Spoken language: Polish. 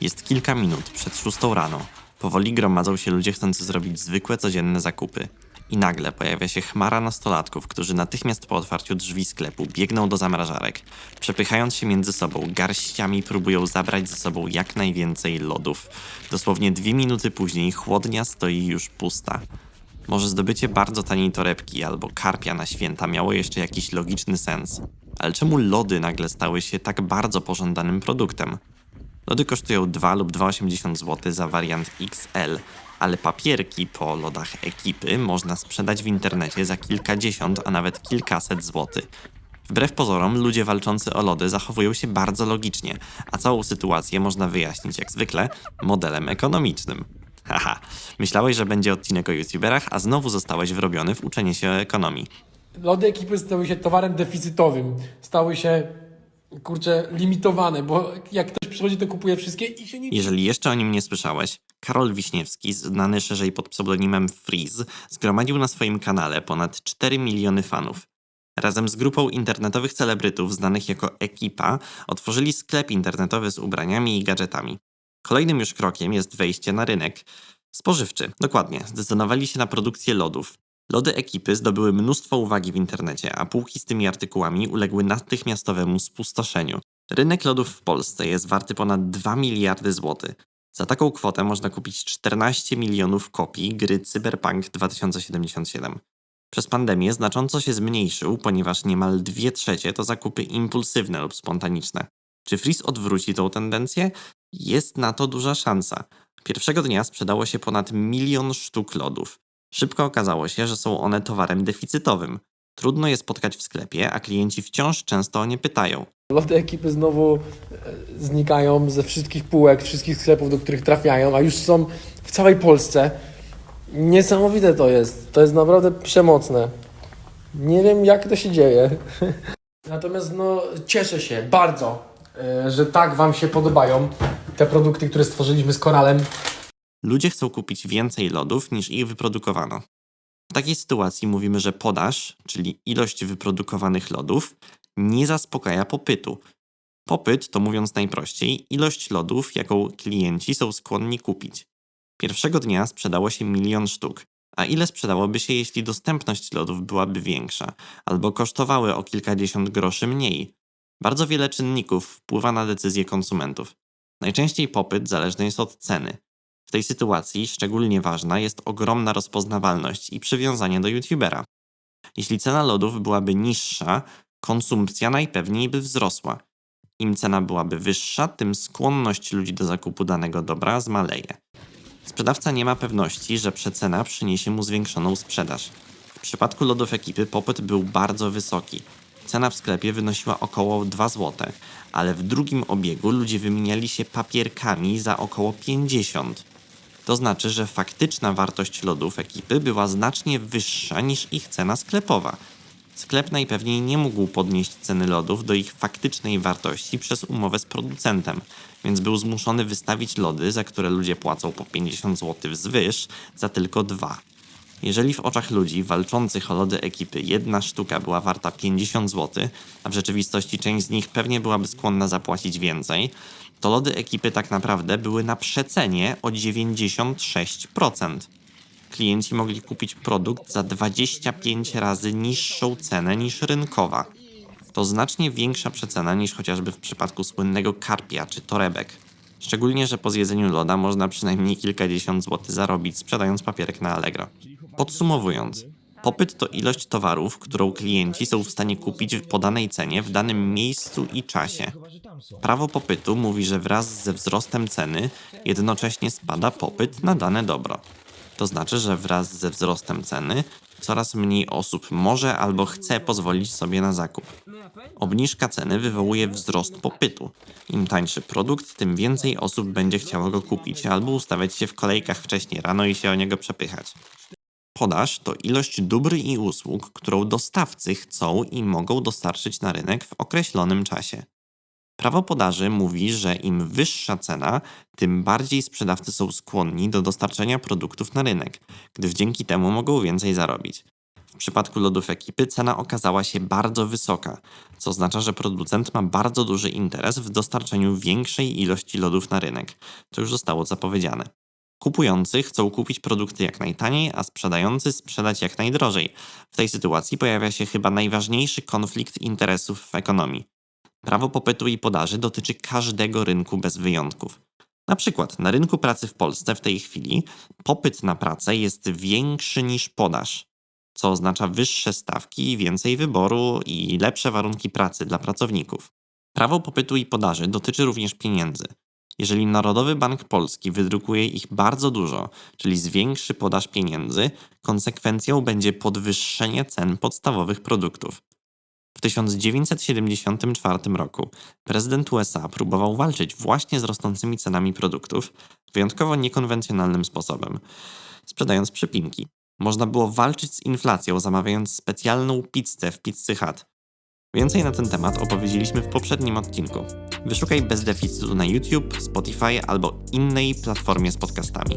Jest kilka minut przed szóstą rano. Powoli gromadzą się ludzie chcący zrobić zwykłe, codzienne zakupy. I nagle pojawia się chmara nastolatków, którzy natychmiast po otwarciu drzwi sklepu biegną do zamrażarek. Przepychając się między sobą, garściami próbują zabrać ze sobą jak najwięcej lodów. Dosłownie dwie minuty później chłodnia stoi już pusta. Może zdobycie bardzo taniej torebki albo karpia na święta miało jeszcze jakiś logiczny sens. Ale czemu lody nagle stały się tak bardzo pożądanym produktem? Lody kosztują 2 lub 2,80 zł za wariant XL, ale papierki po lodach ekipy można sprzedać w internecie za kilkadziesiąt, a nawet kilkaset złotych. Wbrew pozorom, ludzie walczący o lody zachowują się bardzo logicznie, a całą sytuację można wyjaśnić jak zwykle modelem ekonomicznym. Haha, myślałeś, że będzie odcinek o youtuberach, a znowu zostałeś wrobiony w uczenie się ekonomii. Lody ekipy stały się towarem deficytowym. Stały się, kurczę, limitowane, bo jak przychodzi, to kupuje wszystkie i się nie... Jeżeli jeszcze o nim nie słyszałeś, Karol Wiśniewski, znany szerzej pod pseudonimem Freeze, zgromadził na swoim kanale ponad 4 miliony fanów. Razem z grupą internetowych celebrytów znanych jako Ekipa otworzyli sklep internetowy z ubraniami i gadżetami. Kolejnym już krokiem jest wejście na rynek spożywczy. Dokładnie, zdecydowali się na produkcję lodów. Lody ekipy zdobyły mnóstwo uwagi w internecie, a półki z tymi artykułami uległy natychmiastowemu spustoszeniu. Rynek lodów w Polsce jest warty ponad 2 miliardy złotych. Za taką kwotę można kupić 14 milionów kopii gry Cyberpunk 2077. Przez pandemię znacząco się zmniejszył, ponieważ niemal 2 trzecie to zakupy impulsywne lub spontaniczne. Czy Freeze odwróci tą tendencję? Jest na to duża szansa. Pierwszego dnia sprzedało się ponad milion sztuk lodów. Szybko okazało się, że są one towarem deficytowym. Trudno je spotkać w sklepie, a klienci wciąż często o nie pytają. Lody ekipy znowu e, znikają ze wszystkich półek, wszystkich sklepów, do których trafiają, a już są w całej Polsce. Niesamowite to jest. To jest naprawdę przemocne. Nie wiem, jak to się dzieje. Natomiast no, cieszę się bardzo, e, że tak Wam się podobają te produkty, które stworzyliśmy z Koralem. Ludzie chcą kupić więcej lodów niż ich wyprodukowano. W takiej sytuacji mówimy, że podaż, czyli ilość wyprodukowanych lodów, nie zaspokaja popytu. Popyt to mówiąc najprościej, ilość lodów, jaką klienci są skłonni kupić. Pierwszego dnia sprzedało się milion sztuk. A ile sprzedałoby się, jeśli dostępność lodów byłaby większa, albo kosztowały o kilkadziesiąt groszy mniej? Bardzo wiele czynników wpływa na decyzje konsumentów. Najczęściej popyt zależny jest od ceny. W tej sytuacji szczególnie ważna jest ogromna rozpoznawalność i przywiązanie do youtubera. Jeśli cena lodów byłaby niższa, konsumpcja najpewniej by wzrosła. Im cena byłaby wyższa, tym skłonność ludzi do zakupu danego dobra zmaleje. Sprzedawca nie ma pewności, że przecena przyniesie mu zwiększoną sprzedaż. W przypadku lodów ekipy popyt był bardzo wysoki. Cena w sklepie wynosiła około 2 zł, ale w drugim obiegu ludzie wymieniali się papierkami za około 50. To znaczy, że faktyczna wartość lodów ekipy była znacznie wyższa niż ich cena sklepowa. Sklep najpewniej nie mógł podnieść ceny lodów do ich faktycznej wartości przez umowę z producentem, więc był zmuszony wystawić lody, za które ludzie płacą po 50 zł wzwyż, za tylko dwa. Jeżeli w oczach ludzi walczących o lody ekipy jedna sztuka była warta 50 zł, a w rzeczywistości część z nich pewnie byłaby skłonna zapłacić więcej, to lody ekipy tak naprawdę były na przecenie o 96%. Klienci mogli kupić produkt za 25 razy niższą cenę niż rynkowa. To znacznie większa przecena niż chociażby w przypadku słynnego karpia czy torebek. Szczególnie, że po zjedzeniu loda można przynajmniej kilkadziesiąt złotych zarobić sprzedając papierek na Allegro. Podsumowując, popyt to ilość towarów, którą klienci są w stanie kupić w podanej cenie w danym miejscu i czasie. Prawo popytu mówi, że wraz ze wzrostem ceny jednocześnie spada popyt na dane dobro. To znaczy, że wraz ze wzrostem ceny coraz mniej osób może albo chce pozwolić sobie na zakup. Obniżka ceny wywołuje wzrost popytu. Im tańszy produkt, tym więcej osób będzie chciało go kupić albo ustawiać się w kolejkach wcześniej rano i się o niego przepychać. Podaż to ilość dóbr i usług, którą dostawcy chcą i mogą dostarczyć na rynek w określonym czasie. Prawo podaży mówi, że im wyższa cena, tym bardziej sprzedawcy są skłonni do dostarczenia produktów na rynek, gdyż dzięki temu mogą więcej zarobić. W przypadku lodów ekipy cena okazała się bardzo wysoka, co oznacza, że producent ma bardzo duży interes w dostarczeniu większej ilości lodów na rynek. To już zostało zapowiedziane. Kupujący chcą kupić produkty jak najtaniej, a sprzedający sprzedać jak najdrożej. W tej sytuacji pojawia się chyba najważniejszy konflikt interesów w ekonomii. Prawo popytu i podaży dotyczy każdego rynku bez wyjątków. Na przykład na rynku pracy w Polsce w tej chwili popyt na pracę jest większy niż podaż, co oznacza wyższe stawki, więcej wyboru i lepsze warunki pracy dla pracowników. Prawo popytu i podaży dotyczy również pieniędzy. Jeżeli Narodowy Bank Polski wydrukuje ich bardzo dużo, czyli zwiększy podaż pieniędzy, konsekwencją będzie podwyższenie cen podstawowych produktów. W 1974 roku prezydent USA próbował walczyć właśnie z rosnącymi cenami produktów wyjątkowo niekonwencjonalnym sposobem, sprzedając przypinki. Można było walczyć z inflacją, zamawiając specjalną pizzę w Pizzy Hut. Więcej na ten temat opowiedzieliśmy w poprzednim odcinku. Wyszukaj bez deficytu na YouTube, Spotify albo innej platformie z podcastami.